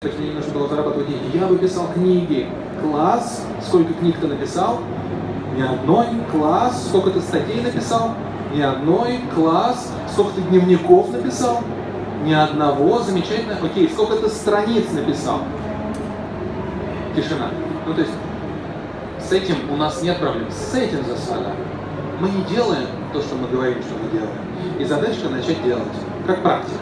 Точнее, не нужно было зарабатывать деньги. Я бы писал книги. Класс. Сколько книг ты написал? Ни одной. Класс. Сколько ты статей написал? Ни одной. Класс. Сколько ты дневников написал? Ни одного. Замечательно. Окей, сколько ты страниц написал? Тишина. Ну, то есть, с этим у нас нет проблем. С этим засада. Мы не делаем то, что мы говорим, что мы делаем. И задачка начать делать. Как практика.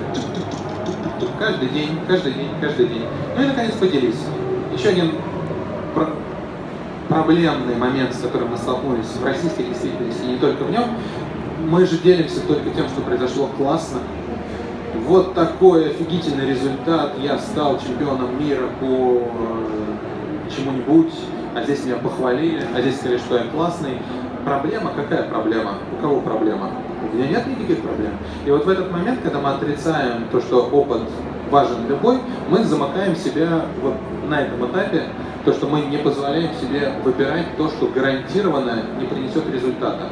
Каждый день, каждый день, каждый день. Ну и, наконец, поделись. Еще один про проблемный момент, с которым мы столкнулись в российской действительности, и не только в нем. Мы же делимся только тем, что произошло классно. Вот такой офигительный результат. Я стал чемпионом мира по э, чему-нибудь, а здесь меня похвалили, а здесь сказали, что я классный. Проблема? Какая проблема? У кого проблема? У меня нет никаких проблем. И вот в этот момент, когда мы отрицаем то, что опыт важен любой, мы замыкаем себя вот на этом этапе, то, что мы не позволяем себе выбирать то, что гарантированно не принесет результата.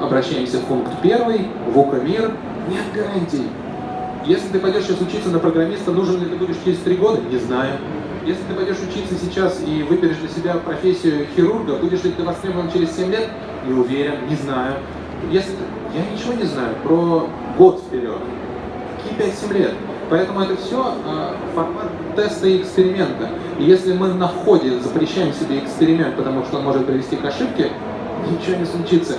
Обращаемся в пункт первый, в УКМИР, нет гарантий. Если ты пойдешь сейчас учиться на программиста, нужен ли ты будешь через три года? Не знаю. Если ты пойдешь учиться сейчас и выберешь для себя профессию хирурга, будешь ли ты востребован через 7 лет? Не уверен, не знаю. Если я ничего не знаю про год вперед, какие 5-7 лет. Поэтому это все э, формат теста и эксперимента. И если мы на входе запрещаем себе эксперимент, потому что он может привести к ошибке, ничего не случится.